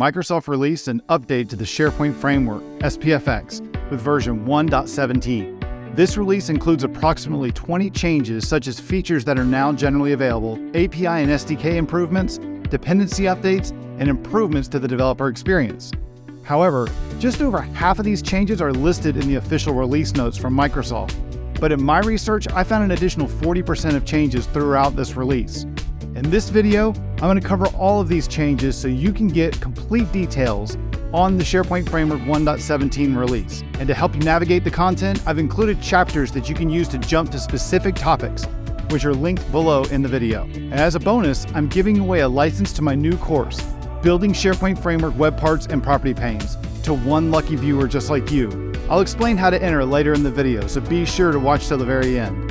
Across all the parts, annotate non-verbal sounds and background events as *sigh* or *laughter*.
Microsoft released an update to the SharePoint Framework, SPFX, with version 1.17. This release includes approximately 20 changes such as features that are now generally available, API and SDK improvements, dependency updates, and improvements to the developer experience. However, just over half of these changes are listed in the official release notes from Microsoft. But in my research, I found an additional 40% of changes throughout this release. In this video, I'm going to cover all of these changes so you can get complete details on the SharePoint Framework 1.17 release. And to help you navigate the content, I've included chapters that you can use to jump to specific topics, which are linked below in the video. And as a bonus, I'm giving away a license to my new course, Building SharePoint Framework Web Parts and Property Panes, to one lucky viewer just like you. I'll explain how to enter later in the video, so be sure to watch till the very end.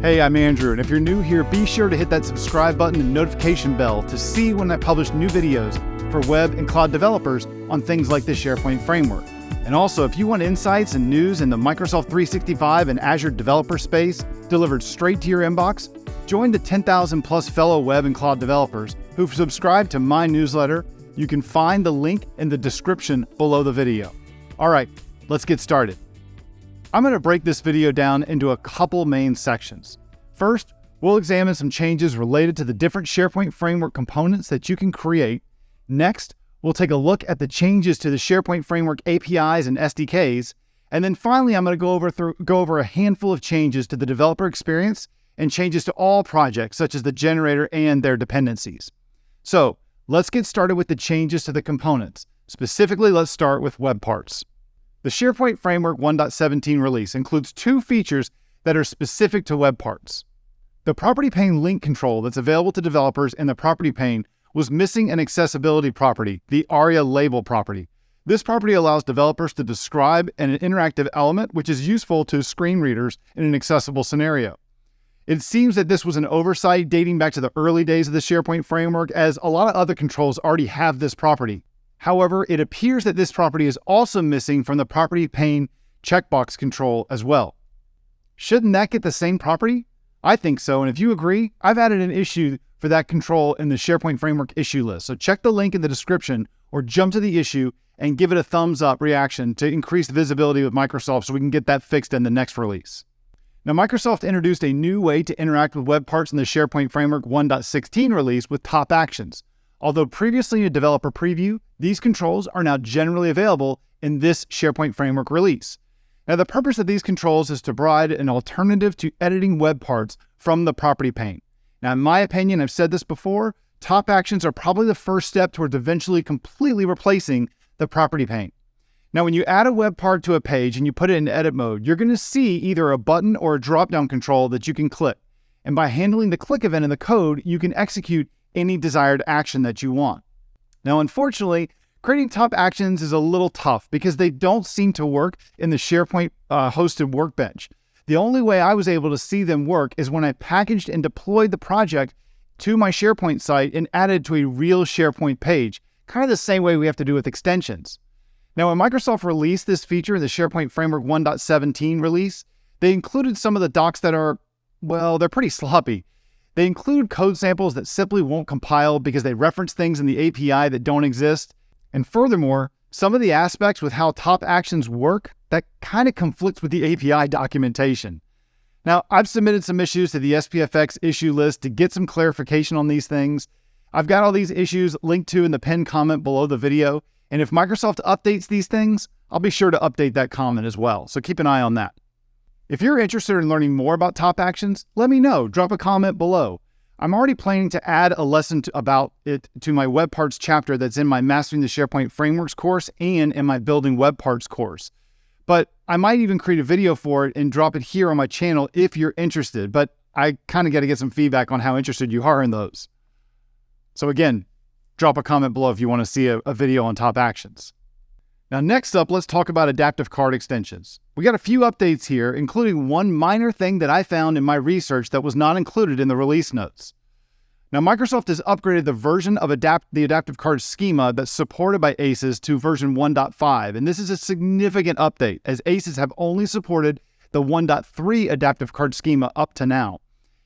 Hey, I'm Andrew, and if you're new here, be sure to hit that subscribe button and notification bell to see when I publish new videos for web and cloud developers on things like the SharePoint framework. And also, if you want insights and news in the Microsoft 365 and Azure developer space delivered straight to your inbox, join the 10,000 plus fellow web and cloud developers who've subscribed to my newsletter. You can find the link in the description below the video. All right, let's get started. I'm going to break this video down into a couple main sections. First, we'll examine some changes related to the different SharePoint Framework components that you can create. Next, we'll take a look at the changes to the SharePoint Framework APIs and SDKs. And then finally, I'm going to go over, through, go over a handful of changes to the developer experience and changes to all projects, such as the generator and their dependencies. So let's get started with the changes to the components. Specifically, let's start with web parts. The SharePoint Framework 1.17 release includes two features that are specific to web parts. The property pane link control that's available to developers in the property pane was missing an accessibility property, the ARIA label property. This property allows developers to describe an interactive element which is useful to screen readers in an accessible scenario. It seems that this was an oversight dating back to the early days of the SharePoint framework as a lot of other controls already have this property. However, it appears that this property is also missing from the property pane checkbox control as well. Shouldn't that get the same property? I think so, and if you agree, I've added an issue for that control in the SharePoint Framework issue list. So check the link in the description or jump to the issue and give it a thumbs up reaction to increase visibility with Microsoft so we can get that fixed in the next release. Now, Microsoft introduced a new way to interact with web parts in the SharePoint Framework 1.16 release with top actions. Although previously a developer preview, these controls are now generally available in this SharePoint Framework release. Now, the purpose of these controls is to provide an alternative to editing web parts from the property pane. Now, in my opinion, I've said this before, top actions are probably the first step towards eventually completely replacing the property pane. Now, when you add a web part to a page and you put it in edit mode, you're going to see either a button or a drop-down control that you can click. And by handling the click event in the code, you can execute any desired action that you want. Now, unfortunately, creating top actions is a little tough because they don't seem to work in the SharePoint uh, hosted workbench. The only way I was able to see them work is when I packaged and deployed the project to my SharePoint site and added to a real SharePoint page, kind of the same way we have to do with extensions. Now, when Microsoft released this feature in the SharePoint Framework 1.17 release, they included some of the docs that are, well, they're pretty sloppy. They include code samples that simply won't compile because they reference things in the API that don't exist. And furthermore, some of the aspects with how top actions work that kind of conflicts with the API documentation. Now, I've submitted some issues to the SPFX issue list to get some clarification on these things. I've got all these issues linked to in the pinned comment below the video. And if Microsoft updates these things, I'll be sure to update that comment as well. So keep an eye on that. If you're interested in learning more about top actions, let me know. Drop a comment below. I'm already planning to add a lesson to, about it to my web parts chapter that's in my Mastering the SharePoint Frameworks course and in my Building Web Parts course. But I might even create a video for it and drop it here on my channel if you're interested. But I kind of got to get some feedback on how interested you are in those. So again, drop a comment below if you want to see a, a video on top actions. Now, next up, let's talk about adaptive card extensions. We got a few updates here, including one minor thing that I found in my research that was not included in the release notes. Now, Microsoft has upgraded the version of adapt the adaptive card schema that's supported by ACES to version 1.5, and this is a significant update, as ACES have only supported the 1.3 adaptive card schema up to now.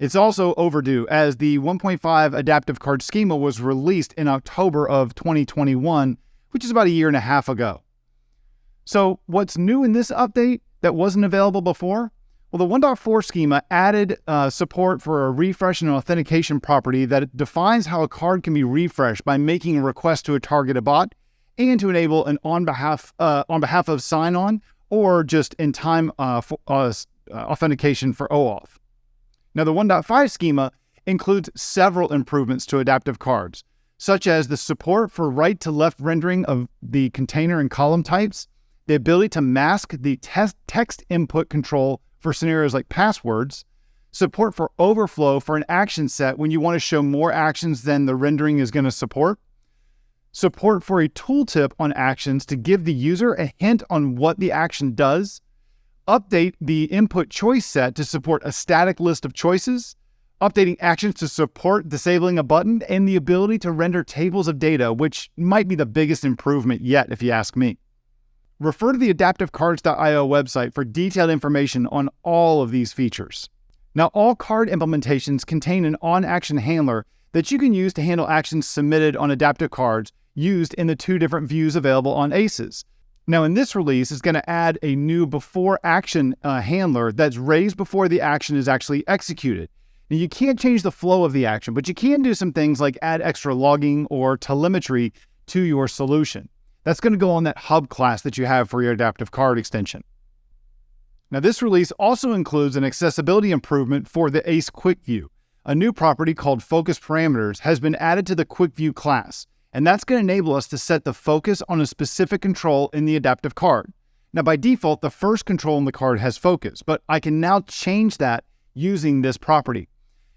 It's also overdue as the 1.5 adaptive card schema was released in October of 2021, which is about a year and a half ago. So, what's new in this update that wasn't available before? Well, the 1.4 schema added uh, support for a refresh and authentication property that defines how a card can be refreshed by making a request to a targeted bot and to enable an on behalf uh, on behalf of sign-on or just in time uh, uh, uh, authentication for OAuth. Now, the 1.5 schema includes several improvements to adaptive cards, such as the support for right to left rendering of the container and column types, the ability to mask the text input control for scenarios like passwords, support for overflow for an action set when you want to show more actions than the rendering is going to support, support for a tooltip on actions to give the user a hint on what the action does, update the input choice set to support a static list of choices, updating actions to support disabling a button, and the ability to render tables of data, which might be the biggest improvement yet, if you ask me. Refer to the adaptivecards.io website for detailed information on all of these features. Now, all card implementations contain an on action handler that you can use to handle actions submitted on adaptive cards used in the two different views available on ACES. Now, in this release, it's going to add a new before action uh, handler that's raised before the action is actually executed. Now, you can't change the flow of the action, but you can do some things like add extra logging or telemetry to your solution. That's going to go on that hub class that you have for your adaptive card extension. Now, this release also includes an accessibility improvement for the ACE Quick View. A new property called Focus Parameters has been added to the Quick View class and that's going to enable us to set the focus on a specific control in the adaptive card. Now, by default, the first control in the card has focus, but I can now change that using this property.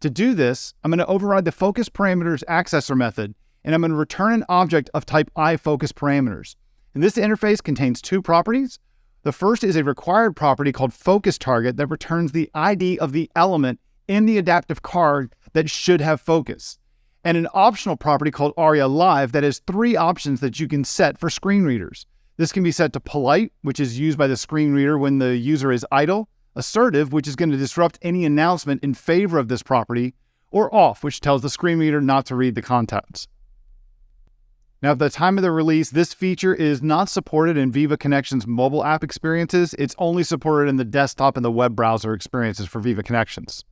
To do this, I'm going to override the focus parameters accessor method, and I'm going to return an object of type iFocus parameters. And this interface contains two properties. The first is a required property called focus target that returns the ID of the element in the adaptive card that should have focus and an optional property called ARIA Live that has three options that you can set for screen readers. This can be set to polite, which is used by the screen reader when the user is idle, assertive, which is going to disrupt any announcement in favor of this property, or off, which tells the screen reader not to read the contents. Now, at the time of the release, this feature is not supported in Viva Connections mobile app experiences. It's only supported in the desktop and the web browser experiences for Viva Connections.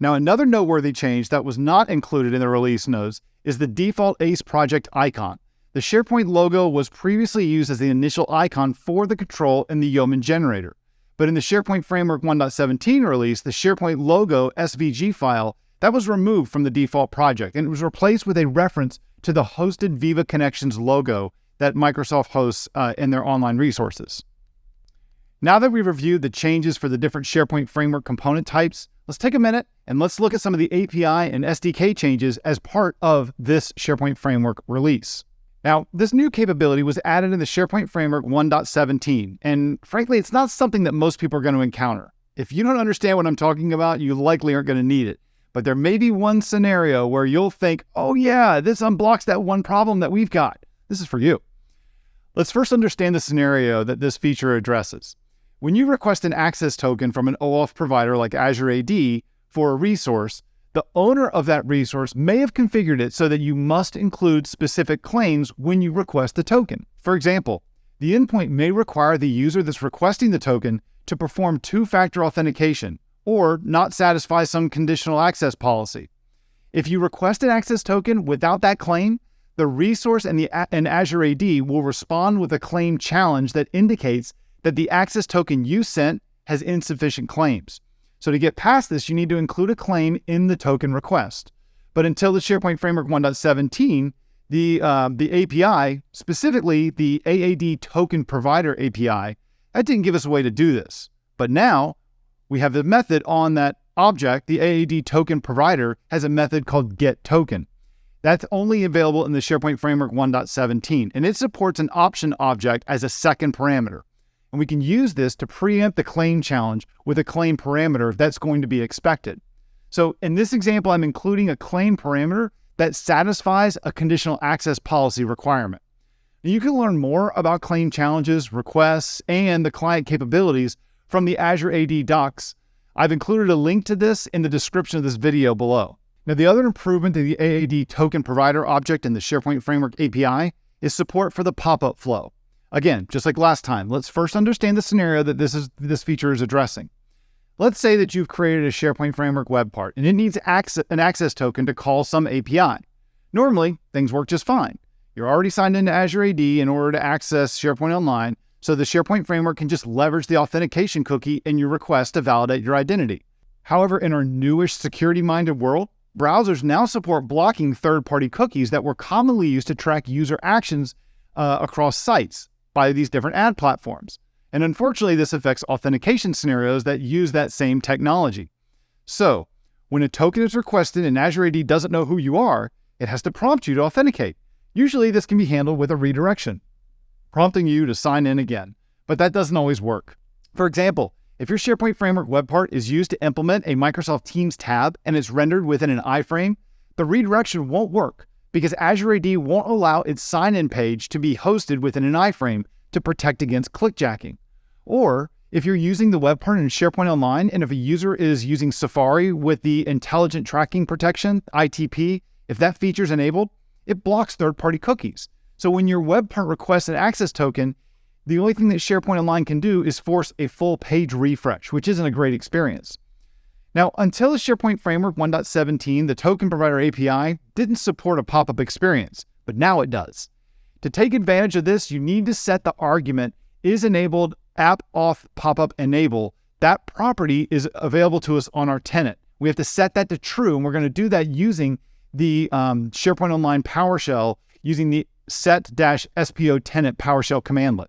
Now, another noteworthy change that was not included in the release notes is the default ACE project icon. The SharePoint logo was previously used as the initial icon for the control in the Yeoman generator. But in the SharePoint Framework 1.17 release, the SharePoint logo SVG file that was removed from the default project and it was replaced with a reference to the hosted Viva Connections logo that Microsoft hosts uh, in their online resources. Now that we've reviewed the changes for the different SharePoint Framework component types, let's take a minute and let's look at some of the API and SDK changes as part of this SharePoint Framework release. Now, this new capability was added in the SharePoint Framework 1.17, and frankly, it's not something that most people are going to encounter. If you don't understand what I'm talking about, you likely aren't going to need it. But there may be one scenario where you'll think, oh yeah, this unblocks that one problem that we've got. This is for you. Let's first understand the scenario that this feature addresses. When you request an access token from an OAuth provider like Azure AD for a resource, the owner of that resource may have configured it so that you must include specific claims when you request the token. For example, the endpoint may require the user that's requesting the token to perform two-factor authentication or not satisfy some conditional access policy. If you request an access token without that claim, the resource and, the, and Azure AD will respond with a claim challenge that indicates that the access token you sent has insufficient claims. So to get past this, you need to include a claim in the token request. But until the SharePoint Framework 1.17, the, uh, the API, specifically the AAD Token Provider API, that didn't give us a way to do this. But now we have the method on that object, the AAD Token Provider has a method called getToken. That's only available in the SharePoint Framework 1.17, and it supports an option object as a second parameter. And we can use this to preempt the claim challenge with a claim parameter that's going to be expected. So in this example, I'm including a claim parameter that satisfies a conditional access policy requirement. You can learn more about claim challenges, requests, and the client capabilities from the Azure AD docs I've included a link to this in the description of this video below. Now, the other improvement to the AAD token provider object in the SharePoint Framework API is support for the pop-up flow. Again, just like last time, let's first understand the scenario that this, is, this feature is addressing. Let's say that you've created a SharePoint Framework web part and it needs access, an access token to call some API. Normally, things work just fine. You're already signed into Azure AD in order to access SharePoint Online, so the SharePoint framework can just leverage the authentication cookie in your request to validate your identity. However, in our newish security-minded world, browsers now support blocking third-party cookies that were commonly used to track user actions uh, across sites by these different ad platforms. And unfortunately, this affects authentication scenarios that use that same technology. So, when a token is requested and Azure AD doesn't know who you are, it has to prompt you to authenticate. Usually this can be handled with a redirection prompting you to sign in again, but that doesn't always work. For example, if your SharePoint Framework web part is used to implement a Microsoft Teams tab and it's rendered within an iframe, the redirection won't work because Azure AD won't allow its sign-in page to be hosted within an iframe to protect against clickjacking. Or if you're using the web part in SharePoint Online and if a user is using Safari with the Intelligent Tracking Protection, ITP, if that feature is enabled, it blocks third-party cookies. So when your web part requests an access token, the only thing that SharePoint Online can do is force a full page refresh, which isn't a great experience. Now, until the SharePoint Framework 1.17, the Token Provider API didn't support a pop-up experience, but now it does. To take advantage of this, you need to set the argument is enabled app auth pop-up enable. That property is available to us on our tenant. We have to set that to true, and we're going to do that using the um, SharePoint Online PowerShell using the set-spo tenant PowerShell commandlet.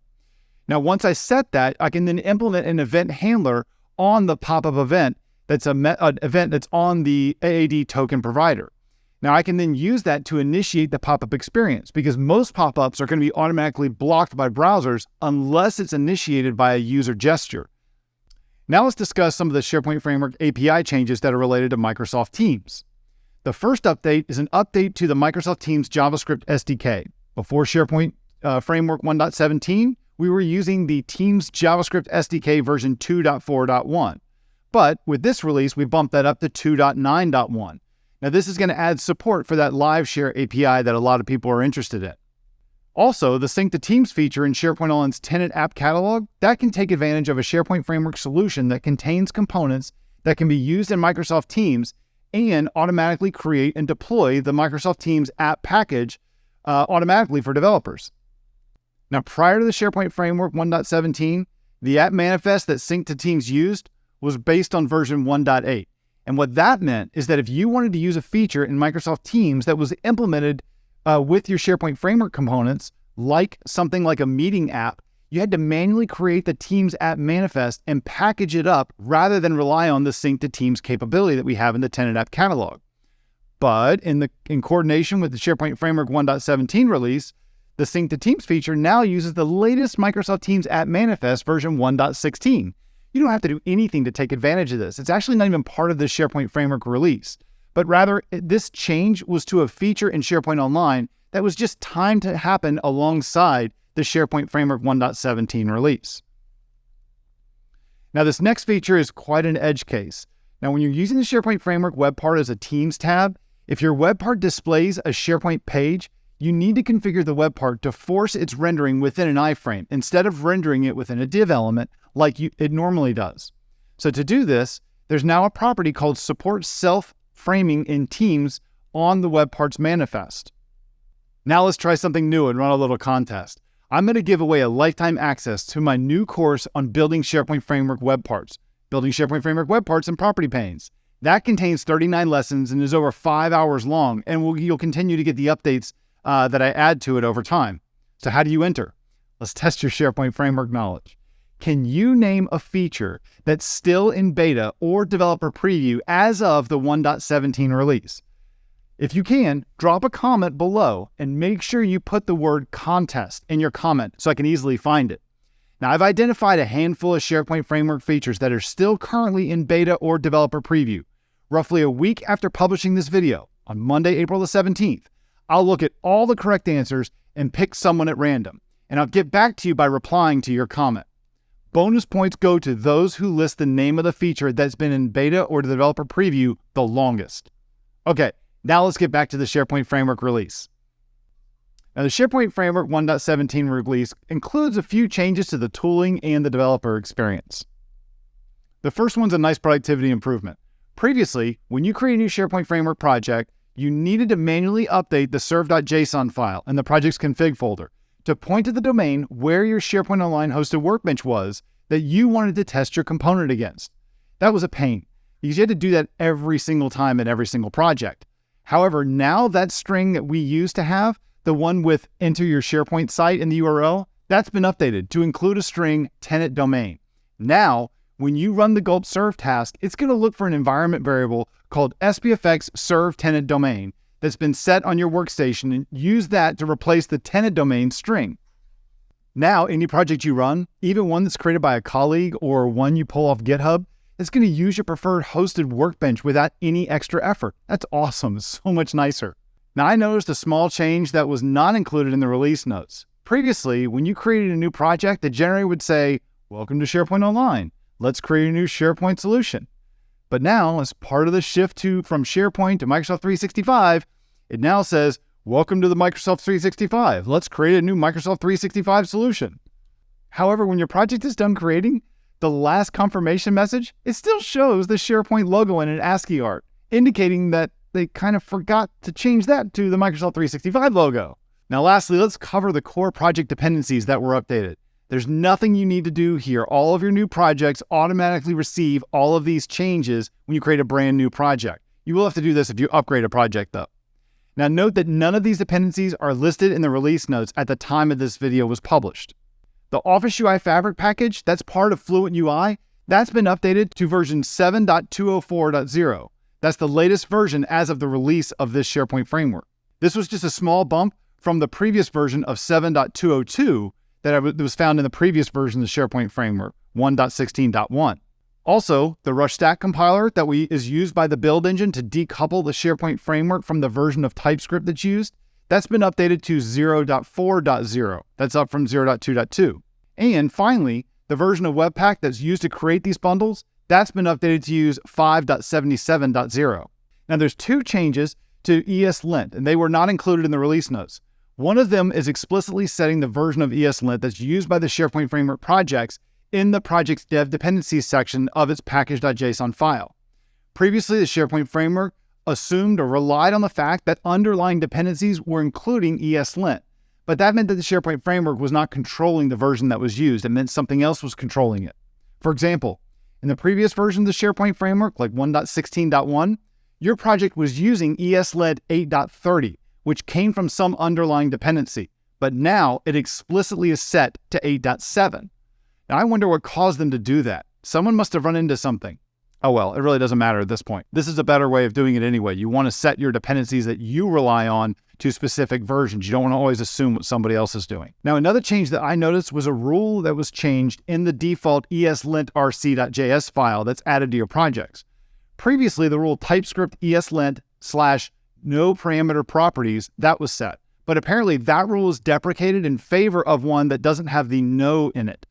Now, once I set that, I can then implement an event handler on the pop-up event that's a an event that's on the AAD token provider. Now, I can then use that to initiate the pop-up experience because most pop-ups are going to be automatically blocked by browsers unless it's initiated by a user gesture. Now let's discuss some of the SharePoint Framework API changes that are related to Microsoft Teams. The first update is an update to the Microsoft Teams JavaScript SDK. Before SharePoint uh, Framework 1.17, we were using the Teams JavaScript SDK version 2.4.1. But with this release, we bumped that up to 2.9.1. Now, this is going to add support for that live share API that a lot of people are interested in. Also, the Sync to Teams feature in SharePoint Online's tenant app catalog, that can take advantage of a SharePoint Framework solution that contains components that can be used in Microsoft Teams and automatically create and deploy the Microsoft Teams app package uh, automatically for developers. Now, prior to the SharePoint Framework 1.17, the app manifest that Sync to Teams used was based on version 1.8. And what that meant is that if you wanted to use a feature in Microsoft Teams that was implemented uh, with your SharePoint Framework components, like something like a meeting app, you had to manually create the Teams app manifest and package it up rather than rely on the sync to Teams capability that we have in the tenant app catalog. But in, the, in coordination with the SharePoint Framework 1.17 release, the Sync to Teams feature now uses the latest Microsoft Teams app manifest version 1.16. You don't have to do anything to take advantage of this. It's actually not even part of the SharePoint Framework release, but rather this change was to a feature in SharePoint Online that was just timed to happen alongside the SharePoint Framework 1.17 release. Now, this next feature is quite an edge case. Now, when you're using the SharePoint Framework web part as a Teams tab, if your web part displays a SharePoint page, you need to configure the web part to force its rendering within an iframe instead of rendering it within a div element like you, it normally does. So to do this, there's now a property called support self framing in Teams on the web parts manifest. Now let's try something new and run a little contest. I'm going to give away a lifetime access to my new course on building SharePoint Framework web parts, building SharePoint Framework web parts and property panes. That contains 39 lessons and is over five hours long, and we'll, you'll continue to get the updates uh, that I add to it over time. So how do you enter? Let's test your SharePoint Framework knowledge. Can you name a feature that's still in beta or developer preview as of the 1.17 release? If you can, drop a comment below and make sure you put the word contest in your comment so I can easily find it. Now, I've identified a handful of SharePoint Framework features that are still currently in beta or developer preview. Roughly a week after publishing this video, on Monday, April the 17th, I'll look at all the correct answers and pick someone at random, and I'll get back to you by replying to your comment. Bonus points go to those who list the name of the feature that's been in beta or the developer preview the longest. Okay, now let's get back to the SharePoint Framework release. Now, the SharePoint Framework 1.17 release includes a few changes to the tooling and the developer experience. The first one's a nice productivity improvement. Previously, when you create a new SharePoint Framework project, you needed to manually update the serve.json file in the project's config folder to point to the domain where your SharePoint Online hosted workbench was that you wanted to test your component against. That was a pain because you had to do that every single time in every single project. However, now that string that we used to have the one with enter your SharePoint site in the URL, that's been updated to include a string tenant domain. Now, when you run the gulp serve task, it's going to look for an environment variable called SPFX serve tenant domain that's been set on your workstation and use that to replace the tenant domain string. Now, any project you run, even one that's created by a colleague or one you pull off GitHub, is going to use your preferred hosted workbench without any extra effort. That's awesome. It's *laughs* so much nicer. Now, I noticed a small change that was not included in the release notes. Previously, when you created a new project, the generator would say, Welcome to SharePoint Online. Let's create a new SharePoint solution. But now, as part of the shift to from SharePoint to Microsoft 365, it now says, Welcome to the Microsoft 365. Let's create a new Microsoft 365 solution. However, when your project is done creating, the last confirmation message, it still shows the SharePoint logo in an ASCII art, indicating that they kind of forgot to change that to the Microsoft 365 logo. Now, lastly, let's cover the core project dependencies that were updated. There's nothing you need to do here. All of your new projects automatically receive all of these changes when you create a brand new project. You will have to do this if you upgrade a project though. Now note that none of these dependencies are listed in the release notes at the time of this video was published. The Office UI Fabric package that's part of Fluent UI, that's been updated to version 7.204.0. That's the latest version as of the release of this SharePoint framework. This was just a small bump from the previous version of 7.202 that was found in the previous version of the SharePoint framework, 1.16.1. Also, the Rush Stack compiler that we is used by the build engine to decouple the SharePoint framework from the version of TypeScript that's used, that's been updated to 0.4.0. That's up from 0.2.2. And finally, the version of Webpack that's used to create these bundles that's been updated to use 5.77.0. Now there's two changes to ESLint, and they were not included in the release notes. One of them is explicitly setting the version of ESLint that's used by the SharePoint Framework projects in the project's dev dependencies section of its package.json file. Previously, the SharePoint Framework assumed or relied on the fact that underlying dependencies were including ESLint, but that meant that the SharePoint Framework was not controlling the version that was used. It meant something else was controlling it. For example, in the previous version of the SharePoint framework, like 1.16.1, your project was using ESLint 8.30, which came from some underlying dependency, but now it explicitly is set to 8.7. Now I wonder what caused them to do that. Someone must have run into something. Oh well, it really doesn't matter at this point. This is a better way of doing it anyway. You want to set your dependencies that you rely on to specific versions. You don't want to always assume what somebody else is doing. Now, another change that I noticed was a rule that was changed in the default eslintrc.js file that's added to your projects. Previously, the rule TypeScript eslint slash no parameter properties, that was set. But apparently that rule is deprecated in favor of one that doesn't have the no in it.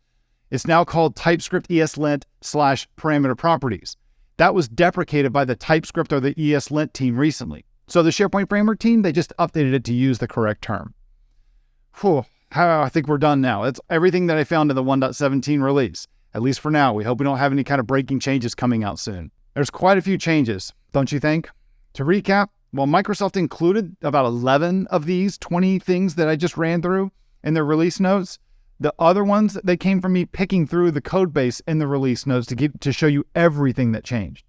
It's now called TypeScript eslint slash parameter properties. That was deprecated by the TypeScript or the ESLint team recently. So the SharePoint Framework team, they just updated it to use the correct term. Whew, I think we're done now. That's everything that I found in the 1.17 release. At least for now, we hope we don't have any kind of breaking changes coming out soon. There's quite a few changes, don't you think? To recap, well, Microsoft included about 11 of these 20 things that I just ran through in their release notes. The other ones, they came from me picking through the code base in the release notes to, get, to show you everything that changed.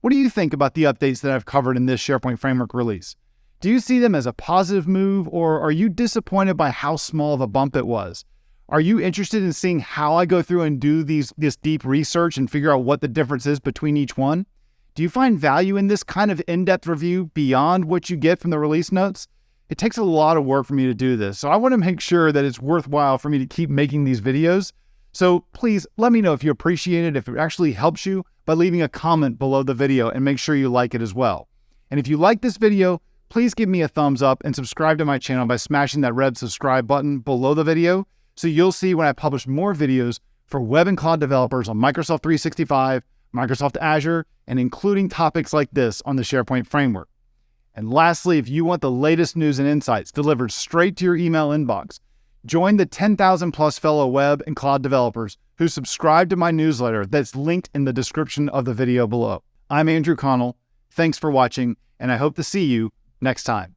What do you think about the updates that I've covered in this SharePoint Framework release? Do you see them as a positive move, or are you disappointed by how small of a bump it was? Are you interested in seeing how I go through and do these this deep research and figure out what the difference is between each one? Do you find value in this kind of in-depth review beyond what you get from the release notes? It takes a lot of work for me to do this, so I want to make sure that it's worthwhile for me to keep making these videos. So please let me know if you appreciate it, if it actually helps you by leaving a comment below the video and make sure you like it as well. And if you like this video, please give me a thumbs up and subscribe to my channel by smashing that red subscribe button below the video so you'll see when I publish more videos for web and cloud developers on Microsoft 365, Microsoft Azure, and including topics like this on the SharePoint framework. And lastly, if you want the latest news and insights delivered straight to your email inbox, join the 10,000 plus fellow web and cloud developers who subscribe to my newsletter that's linked in the description of the video below. I'm Andrew Connell. Thanks for watching, and I hope to see you next time.